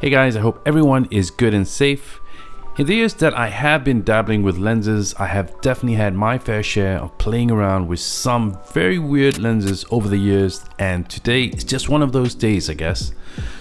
Hey guys, I hope everyone is good and safe. In the years that I have been dabbling with lenses, I have definitely had my fair share of playing around with some very weird lenses over the years and today is just one of those days I guess.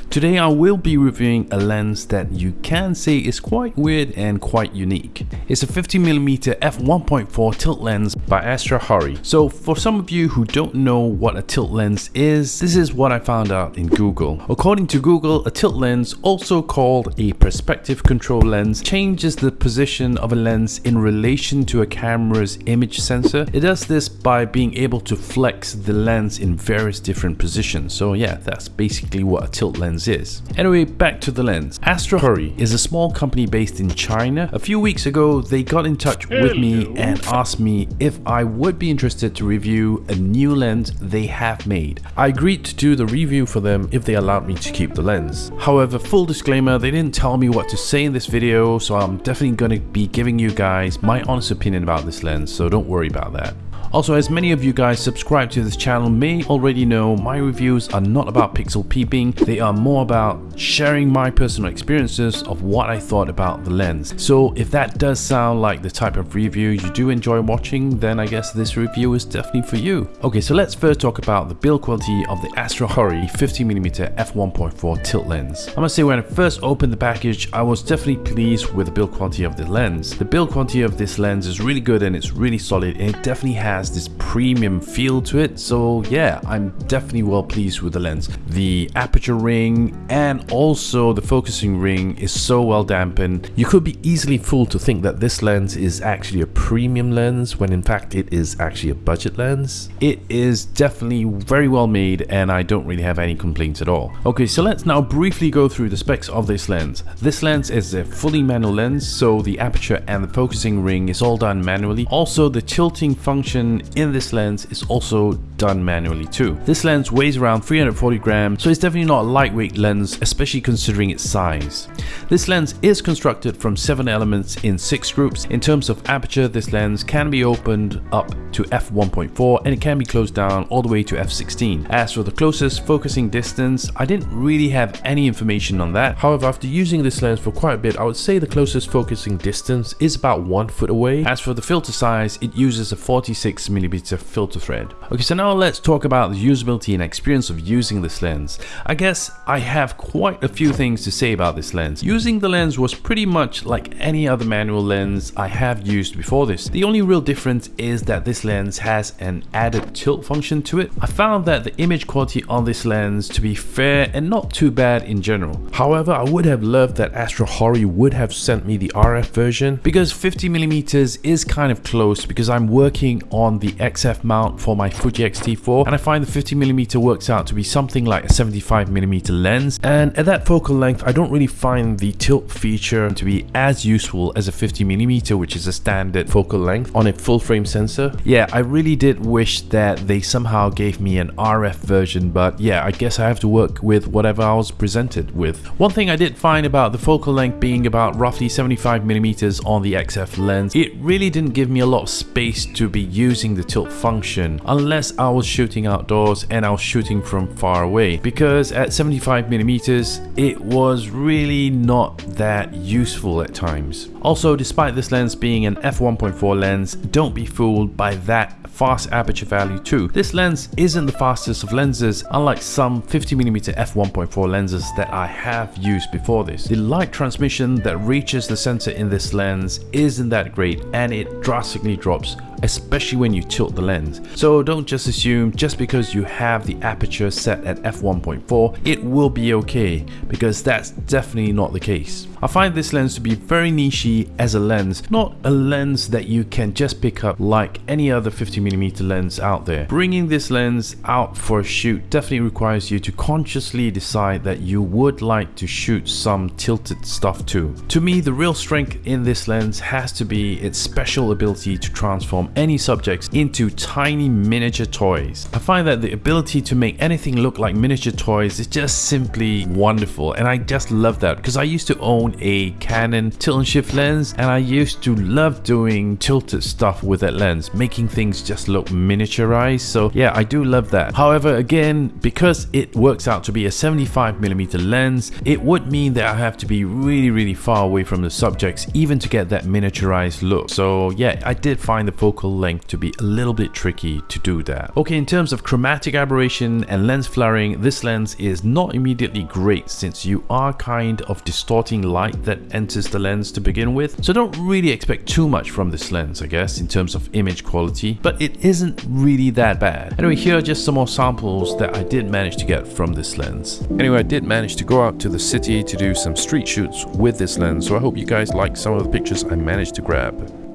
Today I will be reviewing a lens that you can say is quite weird and quite unique. It's a 50mm f1.4 tilt lens by AstrHori. So for some of you who don't know what a tilt lens is, this is what I found out in Google. According to Google, a tilt lens, also called a perspective control lens, changes the position of a lens in relation to a camera's image sensor. It does this by being able to flex the lens in various different positions. So yeah, that's basically what a tilt lens lens is. Anyway, back to the lens. AstrHori is a small company based in China. A few weeks ago, they got in touch with me and asked me if I would be interested to review a new lens they have made. I agreed to do the review for them if they allowed me to keep the lens. However, full disclaimer, they didn't tell me what to say in this video, so I'm definitely going to be giving you guys my honest opinion about this lens, so don't worry about that. Also, as many of you guys subscribe to this channel may already know, my reviews are not about pixel peeping, they are more about sharing my personal experiences of what I thought about the lens. So if that does sound like the type of review you do enjoy watching, then I guess this review is definitely for you. Okay, so let's first talk about the build quality of the AstrHori 50mm f1.4 tilt lens. I must say when I first opened the package, I was definitely pleased with the build quality of the lens. The build quality of this lens is really good and it's really solid and it definitely has has this premium feel to it. So yeah, I'm definitely well pleased with the lens. The aperture ring and also the focusing ring is so well dampened. You could be easily fooled to think that this lens is actually a premium lens when in fact it is actually a budget lens. It is definitely very well made and I don't really have any complaints at all. Okay, so let's now briefly go through the specs of this lens. This lens is a fully manual lens, so the aperture and the focusing ring is all done manually. Also, the tilting function in this lens is also done manually too. This lens weighs around 340 grams, so it's definitely not a lightweight lens, especially considering its size. This lens is constructed from 7 elements in 6 groups. In terms of aperture, this lens can be opened up to f1.4 and it can be closed down all the way to f16. As for the closest focusing distance, I didn't really have any information on that. However, after using this lens for quite a bit, I would say the closest focusing distance is about 1 foot away. As for the filter size, it uses a 46 6mm filter thread. Okay, so now let's talk about the usability and experience of using this lens. I guess I have quite a few things to say about this lens. Using the lens was pretty much like any other manual lens I have used before this. The only real difference is that this lens has an added tilt function to it. I found that the image quality on this lens to be fair and not too bad in general. However, I would have loved that AstrHori would have sent me the RF version because 50mm is kind of close because I'm working on on the XF mount for my Fuji X-T4 and I find the 50mm works out to be something like a 75mm lens and at that focal length I don't really find the tilt feature to be as useful as a 50mm which is a standard focal length on a full frame sensor. Yeah, I really did wish that they somehow gave me an RF version but yeah, I guess I have to work with whatever I was presented with. One thing I did find about the focal length being about roughly 75mm on the XF lens, it really didn't give me a lot of space to be used using the tilt function unless I was shooting outdoors and I was shooting from far away because at 75 millimeters it was really not that useful at times. Also despite this lens being an f1.4 lens don't be fooled by that fast aperture value too. This lens isn't the fastest of lenses unlike some 50mm f1.4 lenses that I have used before this. The light transmission that reaches the sensor in this lens isn't that great and it drastically drops especially when you tilt the lens. So don't just assume just because you have the aperture set at f1.4 it will be okay because that's definitely not the case. I find this lens to be very nichey as a lens, not a lens that you can just pick up like any other 50mm lens out there. Bringing this lens out for a shoot definitely requires you to consciously decide that you would like to shoot some tilted stuff too. To me, the real strength in this lens has to be its special ability to transform transform any subjects into tiny miniature toys. I find that the ability to make anything look like miniature toys is just simply wonderful and I just love that because I used to own a Canon tilt and shift lens and I used to love doing tilted stuff with that lens, making things just look miniaturized. So yeah, I do love that. However, again, because it works out to be a 75mm lens, it would mean that I have to be really, really far away from the subjects even to get that miniaturized look. So yeah, I did find the focal length to be a little bit tricky to do that. Okay, in terms of chromatic aberration and lens flaring, this lens is not immediately great since you are kind of distorting light that enters the lens to begin with. So don't really expect too much from this lens, I guess, in terms of image quality, but it isn't really that bad. Anyway, here are just some more samples that I did manage to get from this lens. Anyway, I did manage to go out to the city to do some street shoots with this lens, so I hope you guys like some of the pictures I managed to grab.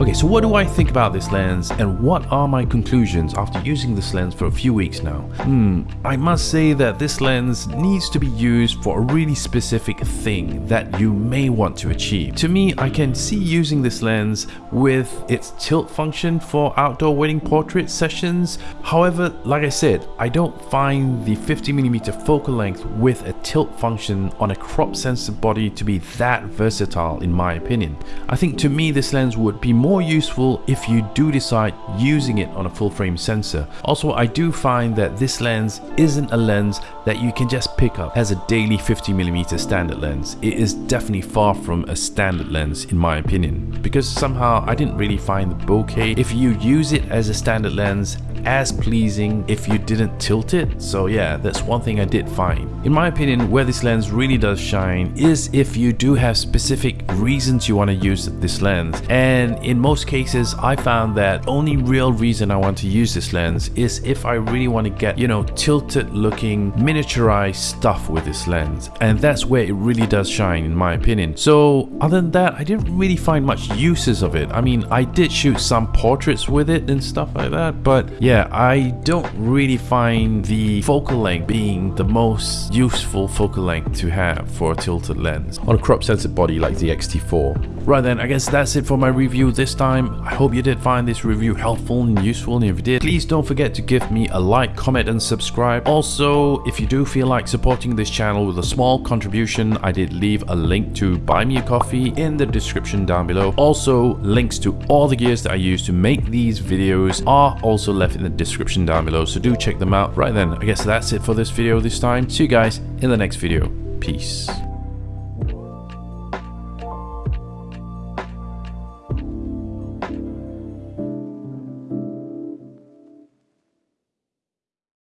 Okay, so what do I think about this lens and what are my conclusions after using this lens for a few weeks now? Hmm, I must say that this lens needs to be used for a really specific thing that you may want to achieve. To me, I can see using this lens with its tilt function for outdoor wedding portrait sessions. However, like I said, I don't find the 50mm focal length with a tilt function on a crop sensor body to be that versatile in my opinion. I think to me this lens would be more more useful if you do decide using it on a full frame sensor. Also, I do find that this lens isn't a lens that you can just pick up as a daily 50mm standard lens. It is definitely far from a standard lens in my opinion because somehow I didn't really find the bokeh if you use it as a standard lens as pleasing if you didn't tilt it. So yeah, that's one thing I did find. In my opinion, where this lens really does shine is if you do have specific reasons you want to use this lens. And in most cases, I found that only real reason I want to use this lens is if I really want to get, you know, tilted looking miniaturized stuff with this lens. And that's where it really does shine in my opinion. So other than that, I didn't really find much uses of it. I mean, I did shoot some portraits with it and stuff like that, but yeah, yeah, I don't really find the focal length being the most useful focal length to have for a tilted lens on a crop sensor body like the X-T4. Right then, I guess that's it for my review this time. I hope you did find this review helpful and useful and if you did, please don't forget to give me a like, comment and subscribe. Also, if you do feel like supporting this channel with a small contribution, I did leave a link to buy me a coffee in the description down below. Also, links to all the gears that I use to make these videos are also left in the description down below, so do check them out. Right then, I guess that's it for this video this time. See you guys in the next video. Peace.